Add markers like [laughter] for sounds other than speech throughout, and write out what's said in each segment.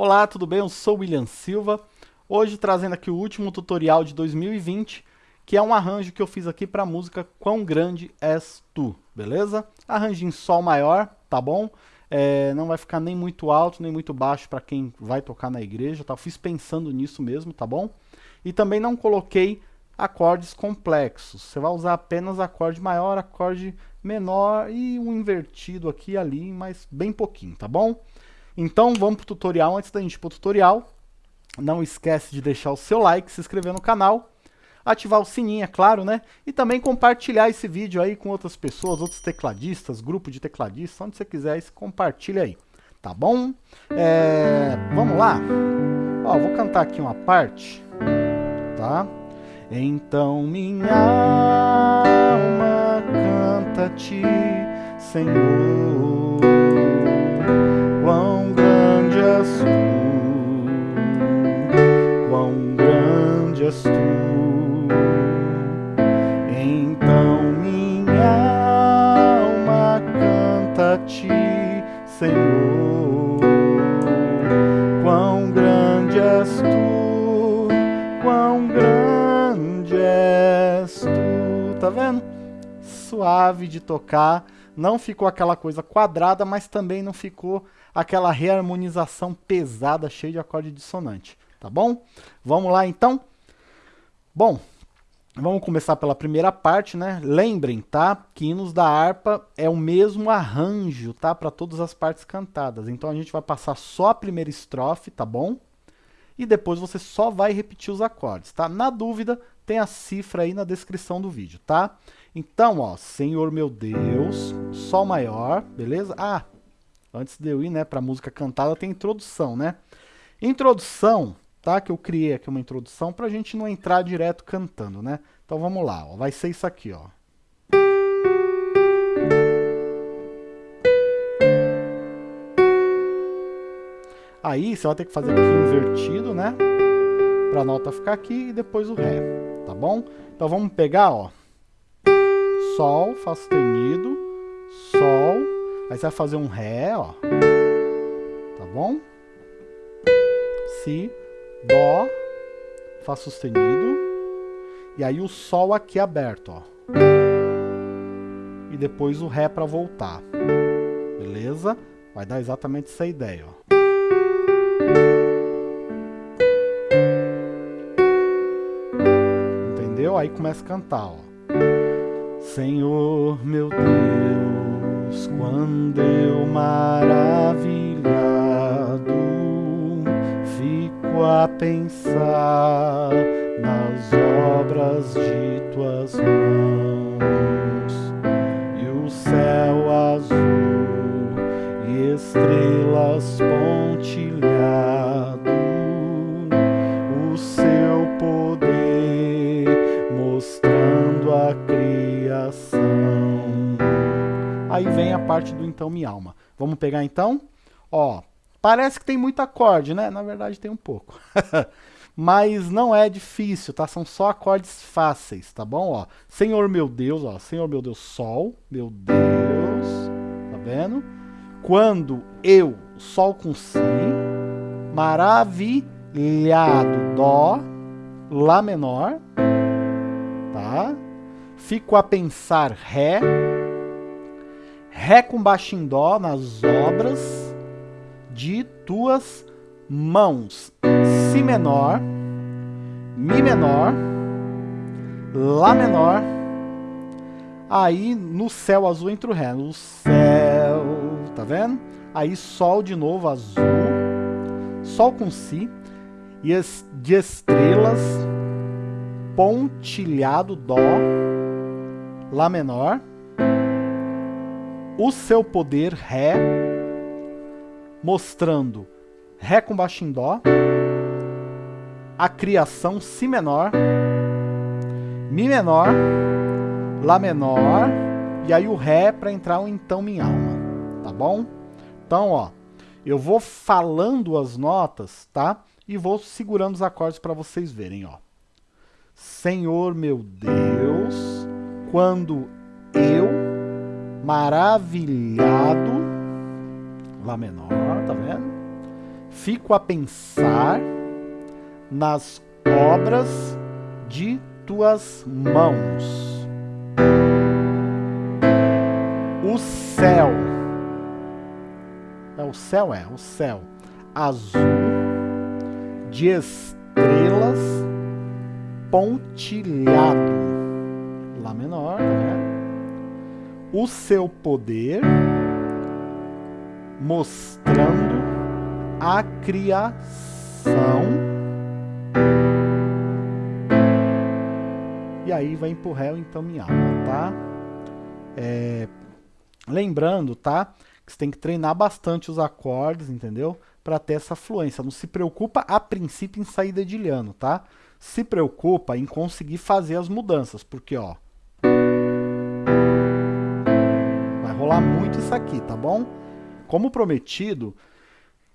Olá, tudo bem? Eu sou William Silva. Hoje trazendo aqui o último tutorial de 2020, que é um arranjo que eu fiz aqui para a música Quão Grande És Tu, beleza? Arranjo em Sol maior, tá bom? É, não vai ficar nem muito alto, nem muito baixo para quem vai tocar na igreja, tá? fiz pensando nisso mesmo, tá bom? E também não coloquei acordes complexos. Você vai usar apenas acorde maior, acorde menor e um invertido aqui e ali, mas bem pouquinho, tá bom? Então vamos para o tutorial. Antes da gente ir para o tutorial, não esquece de deixar o seu like, se inscrever no canal, ativar o sininho, é claro, né? E também compartilhar esse vídeo aí com outras pessoas, outros tecladistas, grupo de tecladistas, onde você quiser, compartilha aí, tá bom? É, vamos lá? Ó, vou cantar aqui uma parte, tá? Então minha alma canta-te, Senhor. És quão grande és tu. Então minha alma canta-te, Senhor. Quão grande és tu, quão grande és tu. Tá vendo? Suave de tocar não ficou aquela coisa quadrada, mas também não ficou aquela reharmonização pesada, cheia de acorde dissonante, tá bom? Vamos lá então? Bom, vamos começar pela primeira parte, né? Lembrem, tá? Que hinos da harpa é o mesmo arranjo, tá? Para todas as partes cantadas. Então a gente vai passar só a primeira estrofe, tá bom? E depois você só vai repetir os acordes, tá? Na dúvida, tem a cifra aí na descrição do vídeo, tá? Então, ó, Senhor meu Deus, Sol maior, beleza? Ah, antes de eu ir, né, pra música cantada, tem introdução, né? Introdução, tá? Que eu criei aqui uma introdução pra gente não entrar direto cantando, né? Então vamos lá, ó, vai ser isso aqui, ó. Aí você vai ter que fazer aqui invertido, né? Pra nota ficar aqui e depois o Ré, tá bom? Então vamos pegar, ó. Sol, Fá sustenido, aí você vai fazer um Ré, ó, tá bom? Si, Dó, Fá sustenido, e aí o Sol aqui aberto, ó. E depois o Ré para voltar, beleza? Vai dar exatamente essa ideia, ó. Entendeu? Aí começa a cantar, ó. Senhor meu Deus, quando eu maravilhado fico a pensar nas obras de tuas mãos parte do então minha alma. Vamos pegar então? Ó, parece que tem muito acorde, né? Na verdade tem um pouco. [laughs] Mas não é difícil, tá? São só acordes fáceis, tá bom? Ó, Senhor meu Deus, ó, Senhor meu Deus, Sol, meu Deus, tá vendo? Quando eu, Sol com Si, maravilhado, Dó, Lá menor, tá? Fico a pensar Ré, Ré com baixo em Dó nas obras de tuas mãos. Si menor, Mi menor, Lá menor, aí no céu azul entra o Ré, no céu, tá vendo? Aí Sol de novo azul, Sol com Si, e de estrelas, pontilhado Dó, Lá menor, o seu poder Ré, mostrando Ré com baixo em Dó, a criação Si menor, Mi menor, Lá menor, e aí o Ré para entrar o Então Minha Alma, tá bom? Então, ó, eu vou falando as notas, tá? E vou segurando os acordes para vocês verem, ó. Senhor meu Deus, quando eu, maravilhado, Lá menor, tá vendo? Fico a pensar nas obras de tuas mãos. O céu. É o céu é, o céu azul de estrelas pontilhado. Lá menor? O seu poder mostrando a criação. E aí vai réu, então minha alma, tá? É, lembrando, tá? Que você tem que treinar bastante os acordes, entendeu? Para ter essa fluência. Não se preocupa a princípio em sair dedilhando, tá? Se preocupa em conseguir fazer as mudanças, porque ó, vai rolar muito isso aqui, tá bom? Como prometido,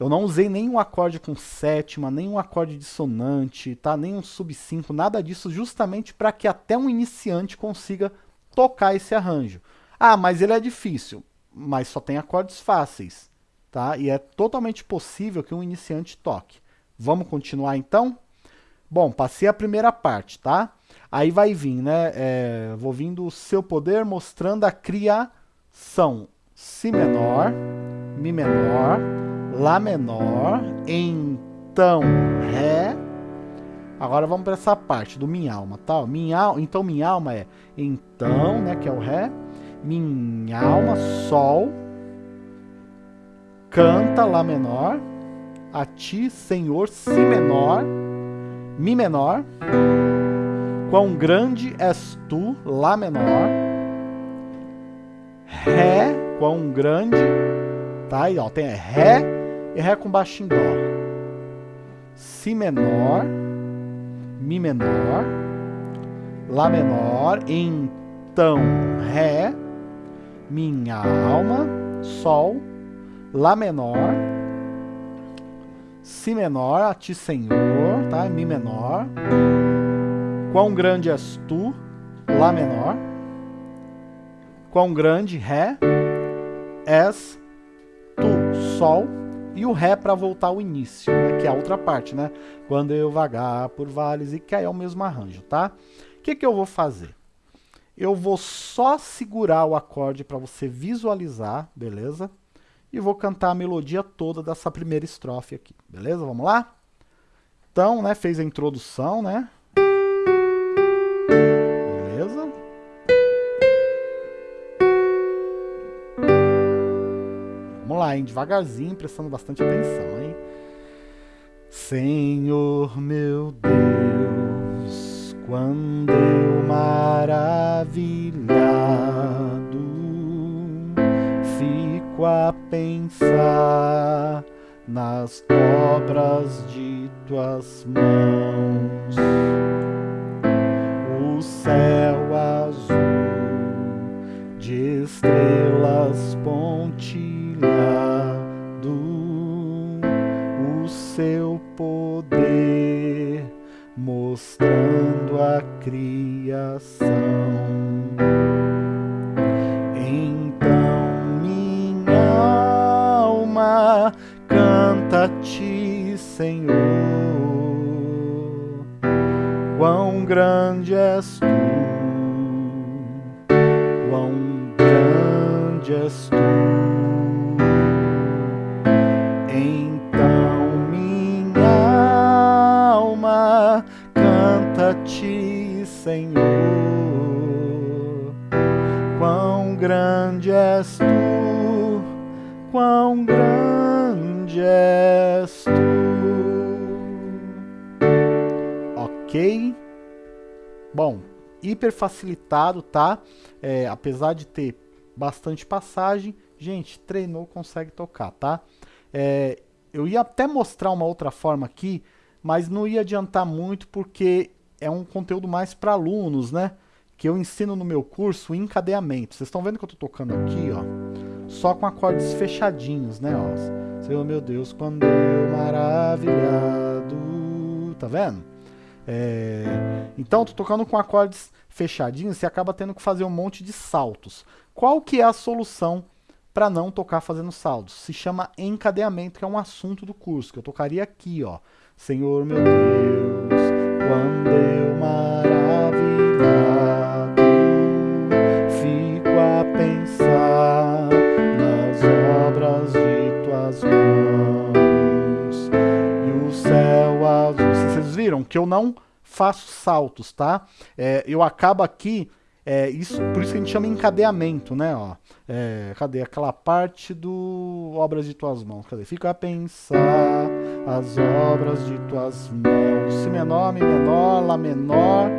eu não usei nenhum acorde com sétima, nenhum acorde dissonante, tá? nenhum sub 5, nada disso, justamente para que até um iniciante consiga tocar esse arranjo. Ah, mas ele é difícil, mas só tem acordes fáceis, tá? E é totalmente possível que um iniciante toque. Vamos continuar então? Bom, passei a primeira parte, tá? Aí vai vir, né? É, vou vindo o seu poder mostrando a criação. Si menor, Mi menor, Lá menor, então Ré. Agora vamos para essa parte do minha alma, tá? Minha, então minha alma é então, né, que é o Ré. Minha alma, Sol. Canta, Lá menor. A ti, Senhor, Si menor. Mi menor. Quão grande és tu, Lá menor. Ré, quão grande. Tá aí, ó, tem Ré e Ré com baixo em Dó. Si menor, Mi menor, Lá menor, então Ré, minha alma, Sol, Lá menor, Si menor, a Ti Senhor, tá? Mi menor. Quão grande és tu, Lá menor. Quão grande, Ré, és tu, Sol, e o Ré para voltar ao início, né, que é a outra parte, né? Quando eu vagar por vales e que aí é o mesmo arranjo, tá? O que, que eu vou fazer? Eu vou só segurar o acorde para você visualizar, beleza? E vou cantar a melodia toda dessa primeira estrofe aqui, beleza? Vamos lá? Então, né, fez a introdução, né? Lá, hein? Devagarzinho, prestando bastante atenção, hein? Senhor meu Deus, quando eu maravilhado fico a pensar nas obras de tuas mãos, o céu azul de estrelas pontilhadas seu poder, mostrando a criação. Então minha alma canta a ti, Senhor. Quão grande és tu, quão grande és tu. És tu, quão grande és tu. Ok? Bom, hiper facilitado, tá? É, apesar de ter bastante passagem, gente, treinou, consegue tocar, tá? É, eu ia até mostrar uma outra forma aqui, mas não ia adiantar muito porque é um conteúdo mais para alunos, né? Que eu ensino no meu curso encadeamento. Vocês estão vendo que eu estou tocando aqui, ó, só com acordes fechadinhos, né? Ó. Senhor meu Deus, quando eu maravilhado, tá vendo? É... Então, tô tocando com acordes fechadinhos, você acaba tendo que fazer um monte de saltos. Qual que é a solução para não tocar fazendo saldos. Se chama encadeamento, que é um assunto do curso, que eu tocaria aqui, ó. Senhor meu Deus, quando eu maravilhado que eu não faço saltos, tá? É, eu acabo aqui é, isso, por isso que a gente chama encadeamento, né? Ó, é, cadê aquela parte do obras de tuas mãos? Cadê? Fica a pensar as obras de tuas mãos. Si menor, Mi menor, Lá menor,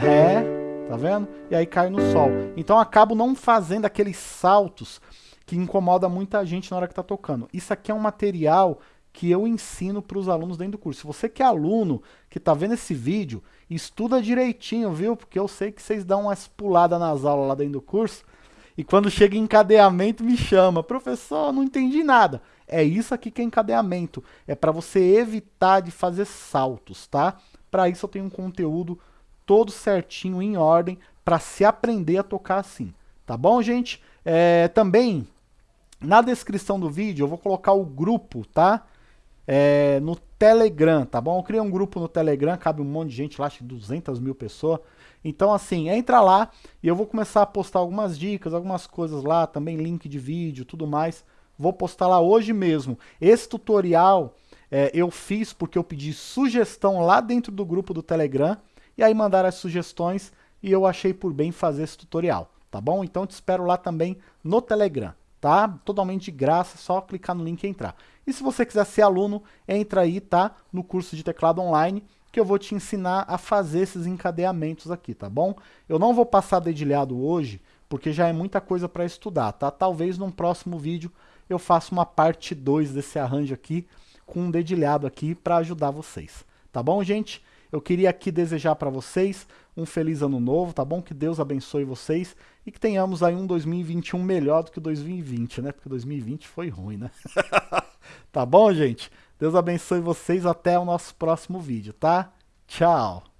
Ré, tá vendo? E aí cai no Sol. Então acabo não fazendo aqueles saltos que incomoda muita gente na hora que está tocando. Isso aqui é um material que eu ensino para os alunos dentro do curso. Se você que é aluno, que está vendo esse vídeo, estuda direitinho, viu? Porque eu sei que vocês dão umas puladas nas aulas lá dentro do curso, e quando chega em encadeamento me chama, professor, não entendi nada. É isso aqui que é encadeamento, é para você evitar de fazer saltos, tá? Para isso eu tenho um conteúdo todo certinho, em ordem, para se aprender a tocar assim, tá bom, gente? É, também, na descrição do vídeo, eu vou colocar o grupo, tá? É, no Telegram, tá bom? Eu criei um grupo no Telegram, cabe um monte de gente lá, acho que 200 mil pessoas. Então, assim, entra lá e eu vou começar a postar algumas dicas, algumas coisas lá, também link de vídeo, tudo mais. Vou postar lá hoje mesmo. Esse tutorial é, eu fiz porque eu pedi sugestão lá dentro do grupo do Telegram, e aí mandaram as sugestões e eu achei por bem fazer esse tutorial, tá bom? Então te espero lá também no Telegram tá? Totalmente de graça, só clicar no link e entrar. E se você quiser ser aluno, entra aí, tá? No curso de teclado online, que eu vou te ensinar a fazer esses encadeamentos aqui, tá bom? Eu não vou passar dedilhado hoje, porque já é muita coisa para estudar, tá? Talvez num próximo vídeo eu faça uma parte 2 desse arranjo aqui, com um dedilhado aqui para ajudar vocês. Tá bom, gente? Eu queria aqui desejar para vocês um feliz ano novo, tá bom? Que Deus abençoe vocês e que tenhamos aí um 2021 melhor do que 2020, né? Porque 2020 foi ruim, né? [laughs] tá bom, gente? Deus abençoe vocês até o nosso próximo vídeo, tá? Tchau!